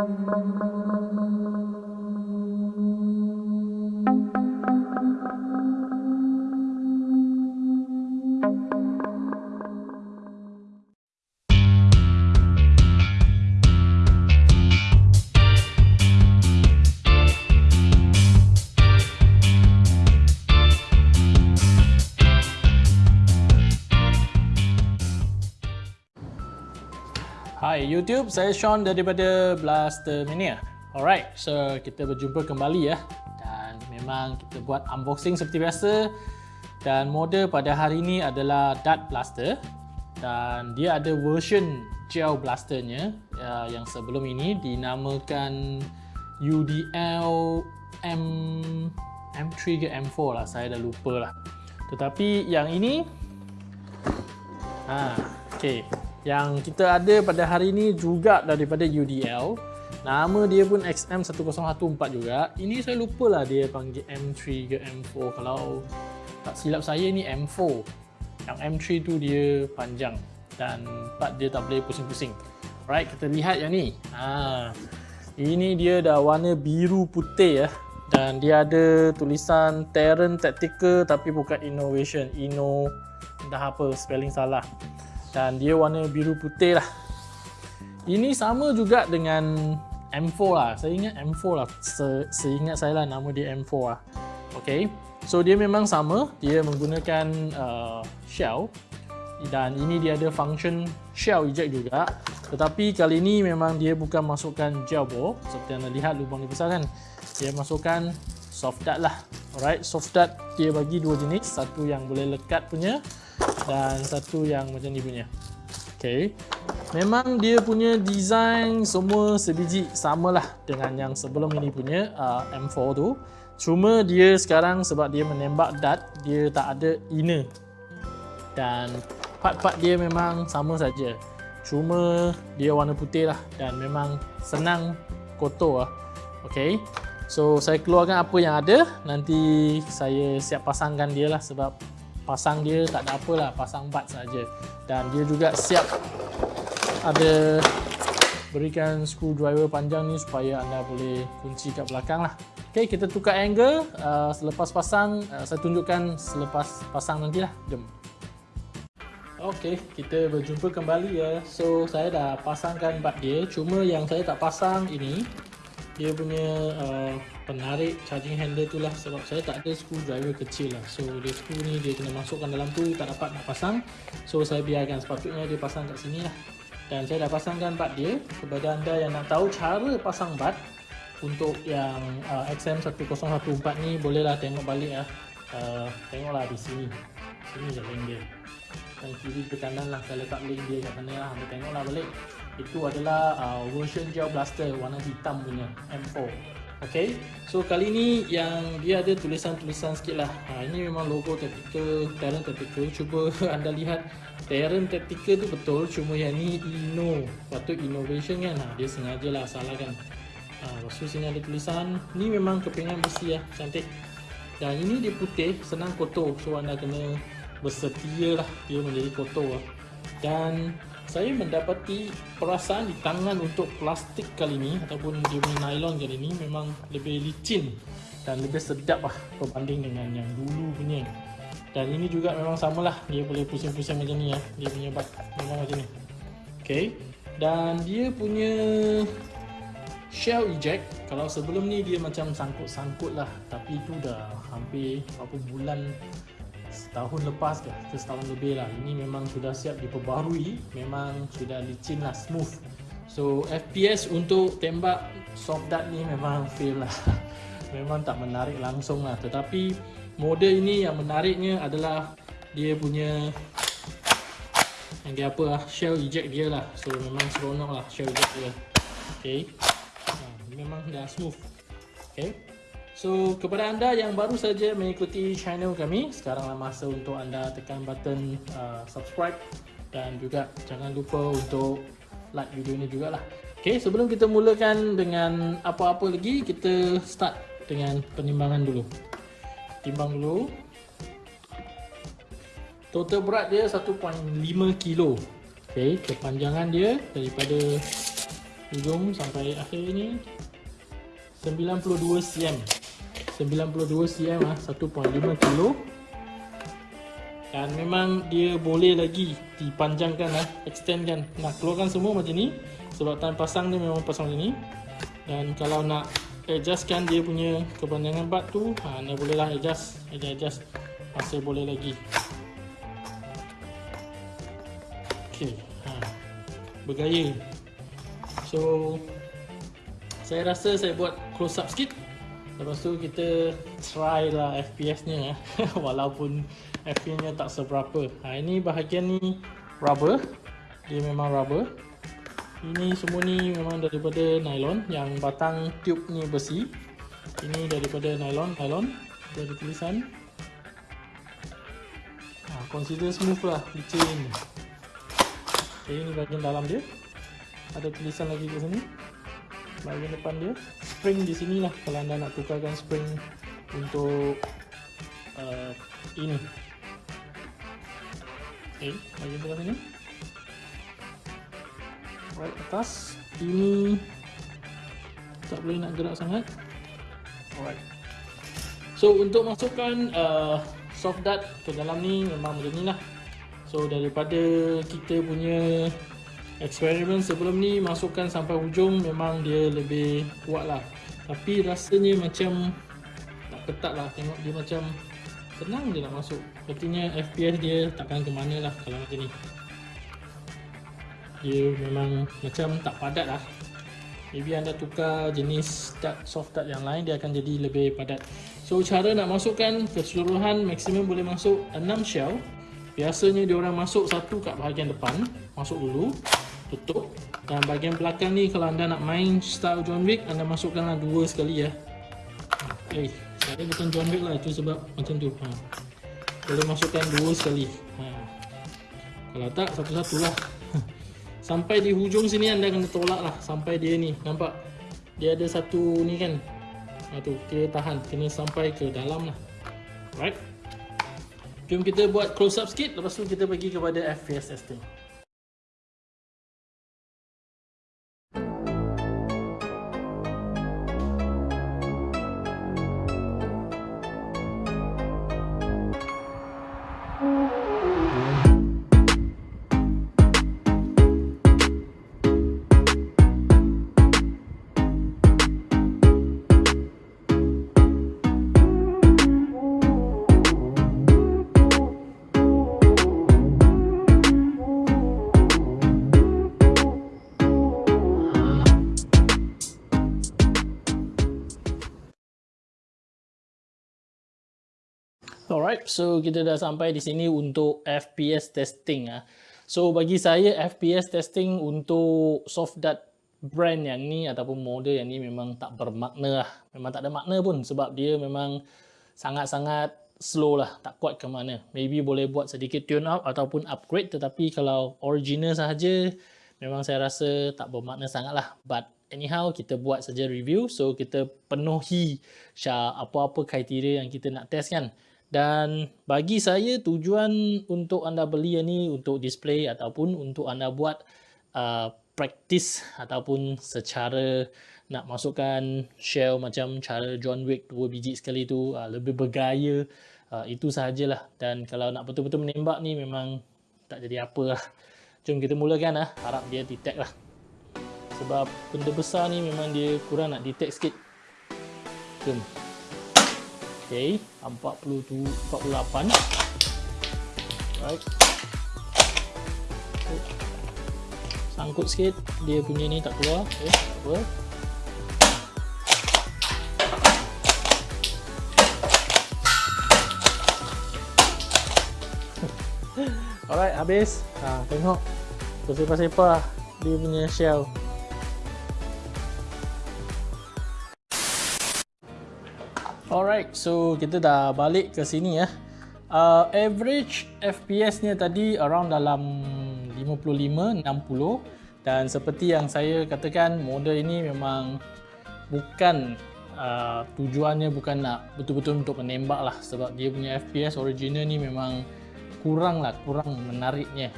mong mong mong mong mong Hai YouTube, saya Sean daripada Blaster Mania. Alright, so kita berjumpa kembali ya. Dan memang kita buat unboxing seperti biasa. Dan model pada hari ini adalah Dart Blaster. Dan dia ada version gel blasternya uh, yang sebelum ini dinamakan UDL M M3 ke M4 lah, saya dah lupa lah. Tetapi yang ini ha, okay. Yang kita ada pada hari ini juga daripada UDL Nama dia pun XM1014 juga. Ini saya lupa lah dia panggil M3 ke M4 Kalau tak silap saya ni M4 Yang M3 tu dia panjang Dan part dia tak boleh pusing-pusing. Right, kita lihat yang ni. Ha, Ini dia dah warna biru putih ya. Dan dia ada tulisan Terran Tactical tapi bukan Innovation. Inno Entah apa, spelling salah dan dia warna biru putih lah. Ini sama juga dengan M4 lah. Saya ingat M4 lah. Se seingat saya lah nama dia M4 lah. Ok so dia memang sama. Dia menggunakan uh, shell. Dan ini dia ada function shell eject juga. Tetapi kali ini memang dia bukan masukkan gel bore seperti anda lihat lubang ni besar kan. Dia masukkan soft dart lah. Alright. Soft dart dia bagi dua jenis. Satu yang boleh lekat punya dan satu yang macam ni punya. Okay, memang dia punya design semua sebiji samalah dengan yang sebelum ini punya uh, M4 tu. Cuma dia sekarang sebab dia menembak dart dia tak ada inner. Dan part-part dia memang sama saja. Cuma dia warna putih lah dan memang senang kotor lah. Ok so saya keluarkan apa yang ada. Nanti saya siap pasangkan dia lah sebab pasang dia tak ada apalah pasang bat saja dan dia juga siap ada berikan screwdriver panjang ni supaya anda boleh kunci kat belakang lah. Ok kita tukar angle. Uh, selepas pasang uh, saya tunjukkan selepas pasang nantilah. Jom. Ok kita berjumpa kembali ya. So saya dah pasangkan bat dia. Cuma yang saya tak pasang ini dia punya uh, penarik charging handle tu lah sebab saya tak ada screwdriver kecil lah. So dia screw ni dia kena masukkan dalam tu tak dapat nak pasang. So saya biarkan sepatutnya dia pasang kat sini lah. Dan saya dah pasangkan bat dia kepada anda yang nak tahu cara pasang bat untuk yang uh, XM1014 ni bolehlah tengok balik lah. Uh, tengoklah di sini. Sini je link dia. Dan kiri ke kanan lah saya letak link dia kat sana lah. Anda tengoklah balik itu adalah uh, version gel blaster warna hitam punya M4 Okay, so kali ni yang dia ada tulisan-tulisan sikit lah. Ha, Ini memang logo Tactical, Terran Tactical. Cuba anda lihat Terran Tactical tu betul Cuma yang ni Inno. Patut Innovation kan? Ha, Dia sengaja lah salah kan? Ha, Lepas tu sini ada tulisan Ni memang kepingan besi lah, cantik. Dan ini dia putih, senang kotor. So anda kena bersetia lah Dia menjadi kotor lah. Dan saya mendapati perasaan di tangan untuk plastik kali ini ataupun dia punya nylon kali ini memang lebih licin dan lebih sedap lah berbanding dengan yang dulu punya. Dan ini juga memang samalah. Dia boleh pusing-pusing macam ni ya. Dia punya bak memang macam ni. Ok dan dia punya shell eject kalau sebelum ni dia macam sangkut-sangkut lah. Tapi itu dah hampir berapa bulan setahun lepas ke setahun lebih lah. Ini memang sudah siap diperbarui memang sudah licin lah smooth. So FPS untuk tembak soft dart ni memang fail lah. Memang tak menarik langsung lah. Tetapi model ini yang menariknya adalah dia punya yang apa lah shell eject dia lah. So memang seronok lah shell eject dia. Ok ha, memang dah smooth. Ok So kepada anda yang baru saja mengikuti channel kami Sekaranglah masa untuk anda tekan button uh, subscribe Dan juga jangan lupa untuk like video ini juga lah Okay sebelum kita mulakan dengan apa-apa lagi Kita start dengan penimbangan dulu. Timbang dulu. Total berat dia 1.5 kilo. Okay kepanjangan dia daripada hujung sampai akhir ni 92 cm 92 cm ah 1.5 kilo. Dan memang dia boleh lagi dipanjangkan lah extendkan. Nak keluarkan semua macam ni sebab time pasang dia memang pasang macam ni. Dan kalau nak adjustkan dia punya kepanjangan bat tu ha, anda boleh lah adjust adjust, adjust masih boleh lagi. Ok ha, bergaya. So saya rasa saya buat close up sikit lepas tu kita try lah FPS nya walaupun FPS nya tak seberapa. Ha, ini bahagian ni rubber. Dia memang rubber. Ini semua ni memang daripada nylon yang batang tube ni besi. Ini daripada nylon nylon. Ada tulisan. Ha, consider smooth lah licin. Okay, ini bahagian dalam dia. Ada tulisan lagi di sini bahagian depan dia. Spring di sini lah kalau anda nak tukarkan spring untuk uh, ini. Okay, bahagian depan sini. Right atas. Ini tak boleh nak gerak sangat. Alright. So untuk masukkan uh, soft dart ke dalam ni memang macam ni lah. So daripada kita punya eksperimen sebelum ni masukkan sampai hujung memang dia lebih kuat lah. Tapi rasanya macam tak ketat lah. Tengok dia macam senang je nak masuk. Artinya FPS dia takkan ke mana lah kalau macam ni. Dia memang macam tak padat lah. Maybe anda tukar jenis dart, soft dart yang lain dia akan jadi lebih padat. So cara nak masukkan keseluruhan maksimum boleh masuk 6 shell. Biasanya dia orang masuk satu kat bahagian depan. Masuk dulu tutup. Dan bahagian belakang ni kalau anda nak main style John Wick anda masukkanlah dua sekali ya. Eh saya bukan John Wick lah itu sebab macam tu. Ha. boleh masukkan dua sekali. Ha. kalau tak satu-satu lah. Sampai di hujung sini anda kena tolak lah sampai dia ni. Nampak? Dia ada satu ni kan? Ha, tu kita tahan. Kena sampai ke dalam lah. Right jom kita buat close up sikit. Lepas tu kita pergi kepada FPS testing Alright, so kita dah sampai di sini untuk FPS testing ah. So bagi saya FPS testing untuk soft dart brand yang ni ataupun model yang ni memang tak bermakna lah. Memang tak ada makna pun sebab dia memang sangat-sangat slow lah, tak kuat ke mana. Maybe boleh buat sedikit tune up ataupun upgrade tetapi kalau original sahaja memang saya rasa tak bermakna sangat lah. But anyhow kita buat saja review so kita penuhi apa-apa kriteria yang kita nak test kan. Dan bagi saya tujuan untuk anda beli ini untuk display ataupun untuk anda buat uh, practice ataupun secara nak masukkan shell macam cara John Wick dua biji sekali tu uh, lebih bergaya uh, itu sahajalah. Dan kalau nak betul-betul menembak ni memang tak jadi apa lah jom kita mulakan lah harap dia detect lah. Sebab benda besar ni memang dia kurang nak detect sikit. Jom Okey, 42 48. Right. Sangkut sikit, dia punya ni tak keluar. Okey, apa? Alright, habis. Ha, tengok. Bersepah-sepah dia punya shell. Alright, so kita dah balik ke sini ya. Uh, average FPS-nya tadi around dalam 55 60 dan seperti yang saya katakan model ini memang bukan uh, tujuannya bukan nak betul-betul untuk menembak lah. Sebab dia punya FPS original ni memang kurang lah kurang menariknya.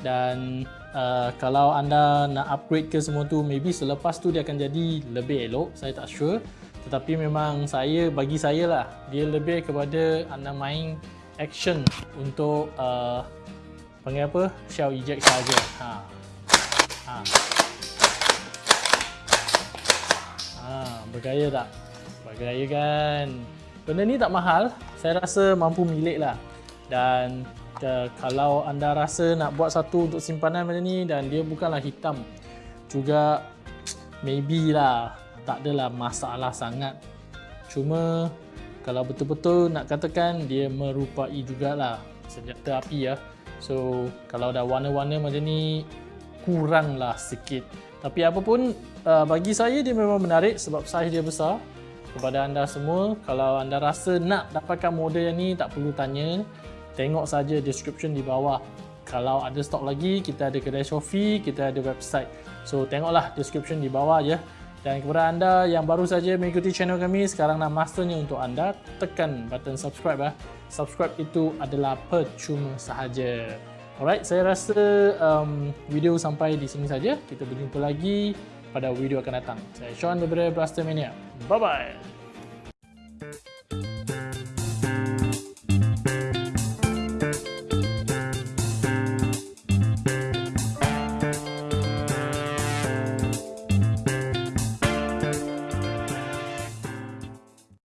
Dan uh, kalau anda nak upgrade ke semua tu maybe selepas tu dia akan jadi lebih elok saya tak sure tetapi memang saya bagi saya lah dia lebih kepada anda main action untuk uh, panggil apa? Shell eject saja. Ha. Ha. Ha bergaya tak? Bergaya kan? Benda ni tak mahal. Saya rasa mampu milik lah. Dan uh, kalau anda rasa nak buat satu untuk simpanan macam ni dan dia bukanlah hitam juga maybe lah tak adalah masalah sangat. Cuma kalau betul-betul nak katakan dia merupai jugalah senjata api ya. So kalau dah warna-warna macam ni kuranglah sikit. Tapi apapun uh, bagi saya dia memang menarik sebab saiz dia besar. Kepada anda semua kalau anda rasa nak dapatkan model yang ni tak perlu tanya. Tengok saja description di bawah. Kalau ada stok lagi kita ada kedai Shopee kita ada website. So tengoklah description di bawah ya dan kepada anda yang baru saja mengikuti channel kami sekarang nak masternya untuk anda tekan button subscribe ya subscribe itu adalah percuma sahaja. Alright saya rasa um, video sampai di sini saja. Kita berjumpa lagi pada video akan datang. Saya Sean daripada Blaster Mania. Bye bye